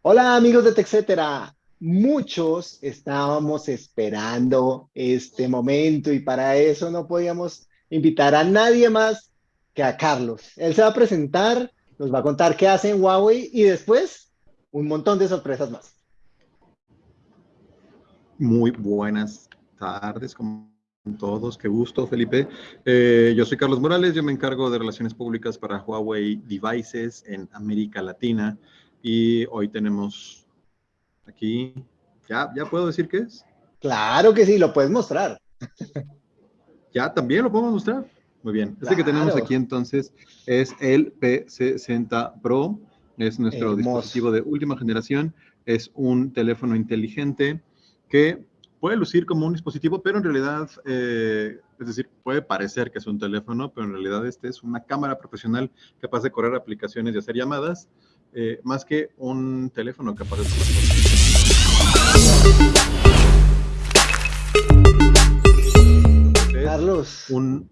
Hola amigos de TechCetera. Muchos estábamos esperando este momento y para eso no podíamos invitar a nadie más que a Carlos. Él se va a presentar, nos va a contar qué hace en Huawei y después un montón de sorpresas más. Muy buenas tardes con todos, qué gusto Felipe. Eh, yo soy Carlos Morales, yo me encargo de relaciones públicas para Huawei Devices en América Latina y hoy tenemos aquí, ¿ya, ya puedo decir qué es? Claro que sí, lo puedes mostrar. ¿Ya también lo podemos mostrar? Muy bien. Este que tenemos aquí entonces es el P60 Pro. Es nuestro dispositivo de última generación. Es un teléfono inteligente que puede lucir como un dispositivo, pero en realidad, eh, es decir, puede parecer que es un teléfono, pero en realidad este es una cámara profesional capaz de correr aplicaciones y hacer llamadas, eh, más que un teléfono capaz de... Carlos, un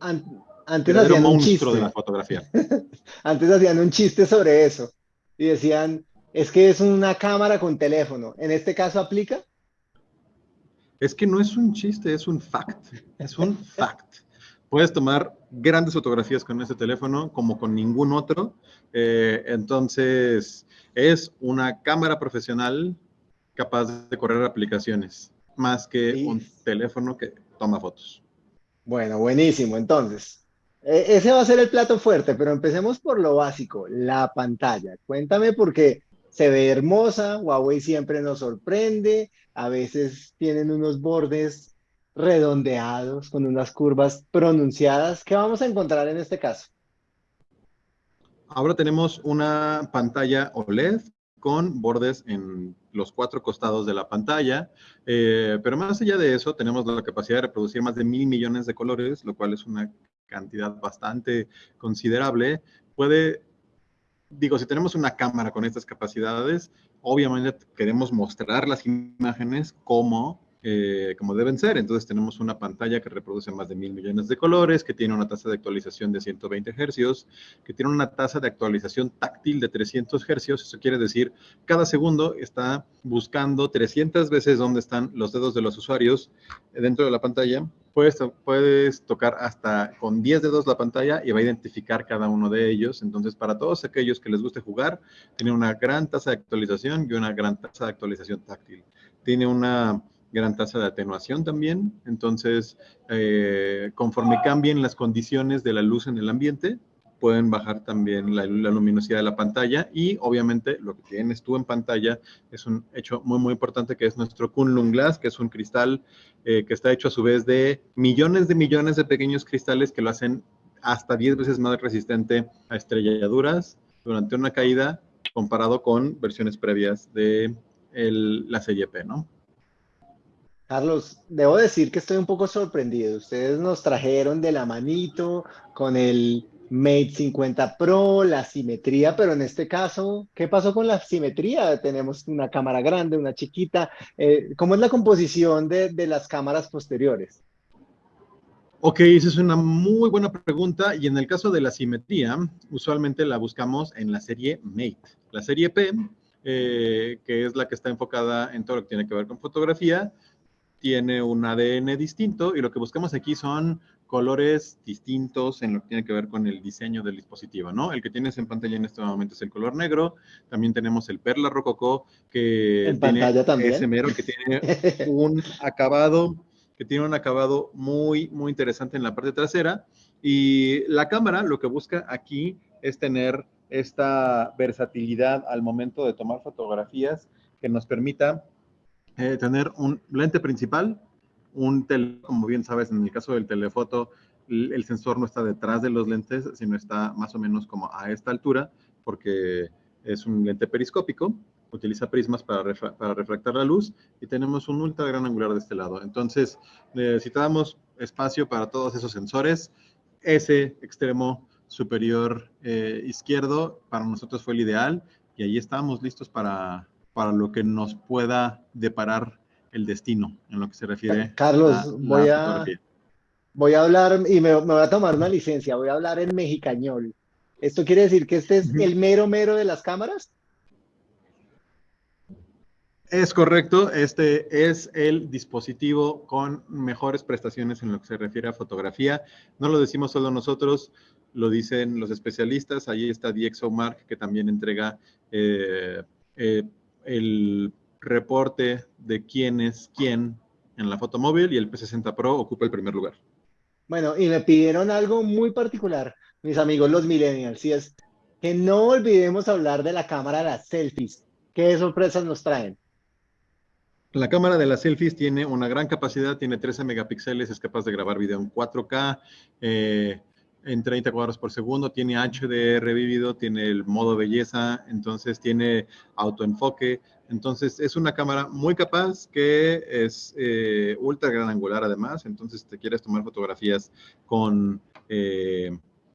antes hacían un chiste. de la fotografía. antes hacían un chiste sobre eso y decían, es que es una cámara con teléfono. ¿En este caso aplica? Es que no es un chiste, es un fact. Es un fact. Puedes tomar grandes fotografías con ese teléfono como con ningún otro. Eh, entonces, es una cámara profesional capaz de correr aplicaciones, más que un teléfono que toma fotos. Bueno, buenísimo. Entonces, e, ese va a ser el plato fuerte, pero empecemos por lo básico, la pantalla. Cuéntame por qué se ve hermosa, Huawei siempre nos sorprende, a veces tienen unos bordes redondeados con unas curvas pronunciadas. ¿Qué vamos a encontrar en este caso? Ahora tenemos una pantalla OLED con bordes en los cuatro costados de la pantalla, eh, pero más allá de eso tenemos la capacidad de reproducir más de mil millones de colores, lo cual es una cantidad bastante considerable. Puede digo, si tenemos una cámara con estas capacidades, obviamente queremos mostrar las imágenes como, eh, como deben ser. Entonces tenemos una pantalla que reproduce más de mil millones de colores, que tiene una tasa de actualización de 120 hercios, que tiene una tasa de actualización táctil de 300 hercios. Eso quiere decir, cada segundo está buscando 300 veces dónde están los dedos de los usuarios dentro de la pantalla puedes, puedes tocar hasta con 10 dedos la pantalla y va a identificar cada uno de ellos. Entonces, para todos aquellos que les guste jugar, tiene una gran tasa de actualización y una gran tasa de actualización táctil. Tiene una gran tasa de atenuación también. Entonces, eh, conforme cambien las condiciones de la luz en el ambiente, pueden bajar también la, luminosidad de la pantalla y obviamente lo que tienes tú en pantalla es un hecho muy muy importante que es nuestro Kunlun Glass, que es un cristal eh, que está hecho a su vez de millones de millones de pequeños cristales que lo hacen hasta 10 veces más resistente a estrelladuras durante una caída comparado con versiones previas de la serie P, ¿no? Carlos, debo decir que estoy un poco sorprendido. Ustedes nos trajeron de la manito con el Mate 50 Pro, la simetría, pero en este caso, ¿qué pasó con la simetría? Tenemos una cámara grande, una chiquita. Eh, ¿Cómo es la composición de, las cámaras posteriores? Ok, esa es una muy buena pregunta y en el caso de la simetría, usualmente la buscamos en la serie Mate. La serie P, eh, que es la que está enfocada en todo lo que tiene que ver con fotografía, tiene un ADN distinto y lo que buscamos aquí son colores distintos en lo que tiene que ver con el diseño del dispositivo, ¿no? El que tienes en pantalla en este momento es el color negro, también tenemos el perla rococó que ¿En tiene también? ese mero que tiene un acabado que tiene un acabado muy muy interesante en la parte trasera y la cámara lo que busca aquí es tener esta versatilidad al momento de tomar fotografías que nos permita eh, tener un lente principal un tele, como bien sabes, en el caso del telefoto, el sensor no está detrás de los lentes, sino está más o menos como a esta altura, porque es un lente periscópico, utiliza prismas para, para refractar la luz y tenemos un ultra gran angular de este lado. Entonces, necesitamos espacio para todos esos sensores. Ese extremo superior eh, izquierdo para nosotros fue el ideal y ahí estamos listos para, para lo que nos pueda deparar el destino en lo que se refiere Carlos, a voy a, voy a hablar y me, voy a tomar una licencia, voy a hablar en mexicañol. ¿Esto quiere decir que este es el mero mero de las cámaras? Es correcto, este es el dispositivo con mejores prestaciones en lo que se refiere a fotografía. No lo decimos solo nosotros, lo dicen los especialistas. Ahí está DxOMark, que también entrega eh, eh, el reporte de quién es quién en la fotomóvil y el P60 Pro ocupa el primer lugar. Bueno, y me pidieron algo muy particular, mis amigos los millennials, y es que no olvidemos hablar de la cámara de las selfies. ¿Qué sorpresas nos traen? La cámara de las selfies tiene una gran capacidad, tiene 13 megapíxeles, es capaz de grabar video en 4K, eh, en 30 cuadros por segundo, tiene HDR revivido, tiene el modo belleza, entonces tiene autoenfoque, entonces es una cámara muy capaz que es eh, ultra gran angular además, entonces te quieres tomar fotografías con, eh,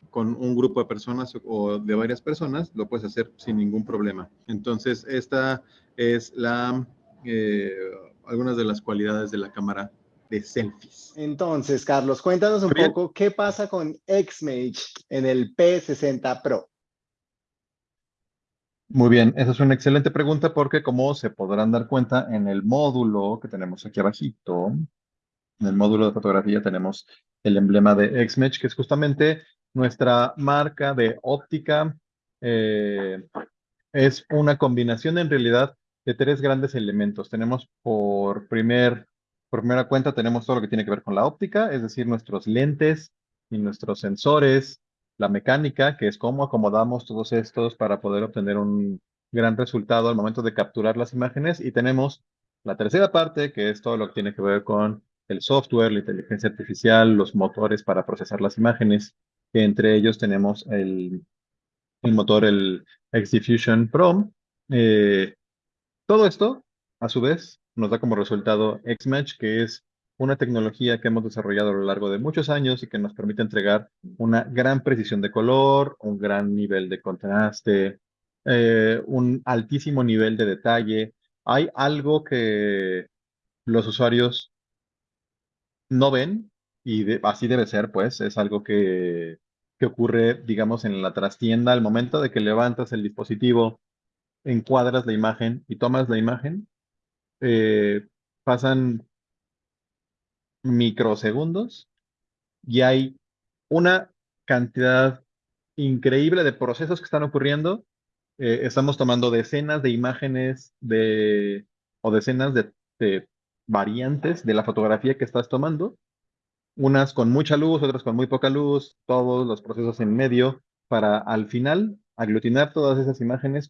con un grupo de personas o de varias personas, lo puedes hacer sin ningún problema. Entonces esta es la, eh, algunas de las cualidades de la cámara de selfies. Entonces, Carlos, cuéntanos un poco qué pasa con XMage en el P60 Pro. Muy bien, esa es una excelente pregunta porque como se podrán dar cuenta en el módulo que tenemos aquí abajito, en el módulo de fotografía tenemos el emblema de XMage, que es justamente nuestra marca de óptica. Eh, es una combinación en realidad de tres grandes elementos. Tenemos por primer por primera cuenta tenemos todo lo que tiene que ver con la óptica, es decir, nuestros lentes y nuestros sensores, la mecánica, que es cómo acomodamos todos estos para poder obtener un gran resultado al momento de capturar las imágenes. Y tenemos la tercera parte, que es todo lo que tiene que ver con el software, la inteligencia artificial, los motores para procesar las imágenes, entre ellos tenemos el, motor, el XDiffusion Pro. Eh, todo esto, a su vez, nos da como resultado XMatch, que es una tecnología que hemos desarrollado a lo largo de muchos años y que nos permite entregar una gran precisión de color, un gran nivel de contraste, eh, un altísimo nivel de detalle. Hay algo que los usuarios no ven y así debe ser, pues, es algo que, que ocurre, digamos, en la trastienda al momento de que levantas el dispositivo, encuadras la imagen y tomas la imagen, eh, pasan microsegundos y hay una cantidad increíble de procesos que están ocurriendo. Eh, estamos tomando decenas de imágenes de, o decenas de, variantes de la fotografía que estás tomando, unas con mucha luz, otras con muy poca luz, todos los procesos en medio, para al final aglutinar todas esas imágenes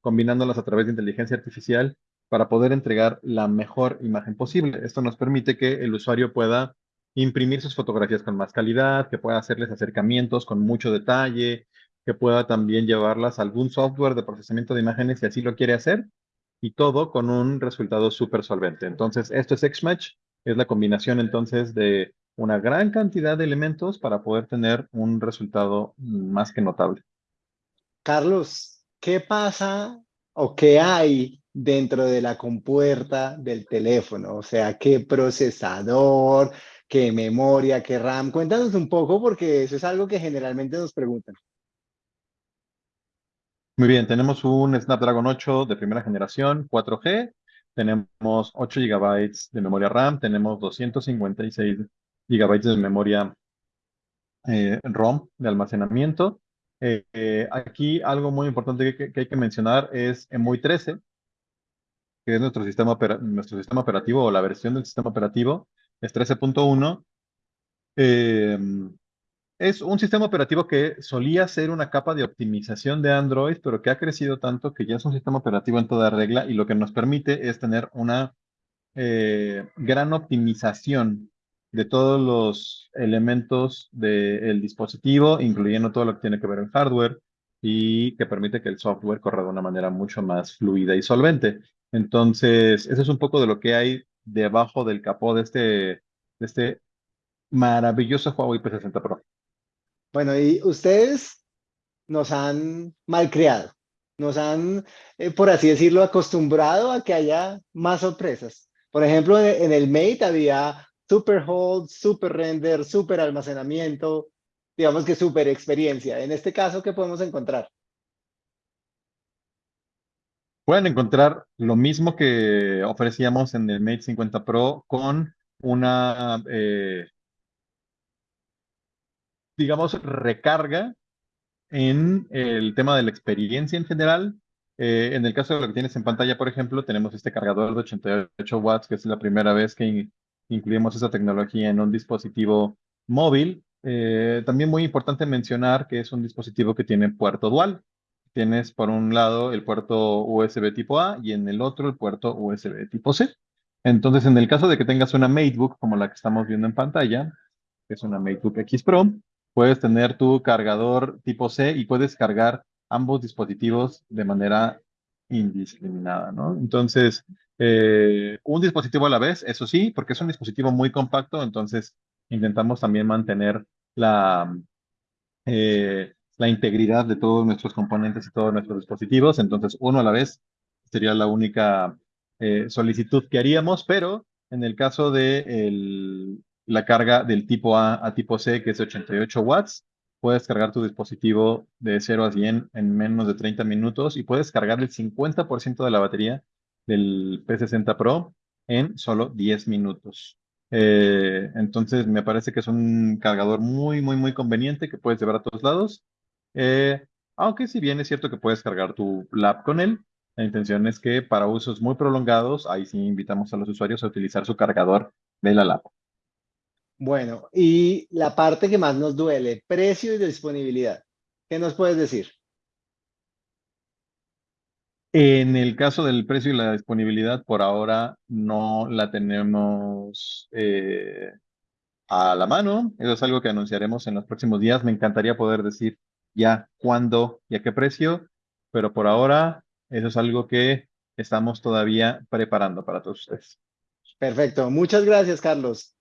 combinándolas a través de inteligencia artificial para poder entregar la mejor imagen posible. Esto nos permite que el usuario pueda imprimir sus fotografías con más calidad, que pueda hacerles acercamientos con mucho detalle, que pueda también llevarlas a algún software de procesamiento de imágenes si así lo quiere hacer, y todo con un resultado súper solvente. Entonces, esto es XMatch, es la combinación entonces de una gran cantidad de elementos para poder tener un resultado más que notable. Carlos, ¿qué pasa o qué hay dentro de la compuerta del teléfono, o sea, qué procesador, qué memoria, qué RAM. Cuéntanos un poco porque eso es algo que generalmente nos preguntan. Muy bien, tenemos un Snapdragon 8 de primera generación, 4G, tenemos 8 GB de memoria RAM, tenemos 256 GB de memoria eh, ROM de almacenamiento. Eh, eh, aquí algo muy importante que, hay que mencionar es EMUI 13, que es nuestro sistema, operativo o la versión del sistema operativo, es 13.1. Em, es un sistema operativo que solía ser una capa de optimización de Android, pero que ha crecido tanto que ya es un sistema operativo en toda regla y lo que nos permite es tener una eh, gran optimización de todos los elementos del dispositivo, incluyendo todo lo que tiene que ver en hardware y que permite que el software corra de una manera mucho más fluida y solvente. Entonces, eso es un poco de lo que hay debajo del capó de este, de este maravilloso Huawei P60 Pro. Bueno, y ustedes nos han malcriado, nos han, eh, por así decirlo, acostumbrado a que haya más sorpresas. Por ejemplo, en el Mate había super hold, super render, super almacenamiento, digamos que super experiencia. En este caso, ¿qué podemos encontrar? Pueden encontrar lo mismo que ofrecíamos en el Mate 50 Pro con una, eh, digamos, recarga en el tema de la experiencia en general. Eh, en el caso de lo que tienes en pantalla, por ejemplo, tenemos este cargador de 88 watts, que es la primera vez que incluimos esa tecnología en un dispositivo móvil. Eh, también muy importante mencionar que es un dispositivo que tiene puerto dual. Tienes por un lado el puerto USB tipo A y en el otro el puerto USB tipo C. Entonces, en el caso de que tengas una MateBook como la que estamos viendo en pantalla, que es una MateBook X Pro, puedes tener tu cargador tipo C y puedes cargar ambos dispositivos de manera indiscriminada, ¿no? Entonces, eh, un dispositivo a la vez, eso sí, porque es un dispositivo muy compacto, entonces intentamos también mantener la, eh, la integridad de todos nuestros componentes y todos nuestros dispositivos. Entonces, uno a la vez sería la única eh, solicitud que haríamos, pero en el caso de la carga del tipo A a tipo C, que es 88 watts, puedes cargar tu dispositivo de 0 a 100 en menos de 30 minutos y puedes cargar el 50% de la batería del P60 Pro en solo 10 minutos. Eh, entonces me parece que es un cargador muy, muy, muy conveniente que puedes llevar a todos lados. Eh, aunque si bien es cierto que puedes cargar tu lap con él, la intención es que para usos muy prolongados, ahí sí invitamos a los usuarios a utilizar su cargador de la lap. Bueno, y la parte que más nos duele, precio y disponibilidad. ¿Qué nos puedes decir? En el caso del precio y la disponibilidad, por ahora no la tenemos eh, a la mano. Eso es algo que anunciaremos en los próximos días. Me encantaría poder decir ya cuándo y a qué precio, pero por ahora eso es algo que estamos todavía preparando para todos ustedes. Perfecto. Muchas gracias, Carlos.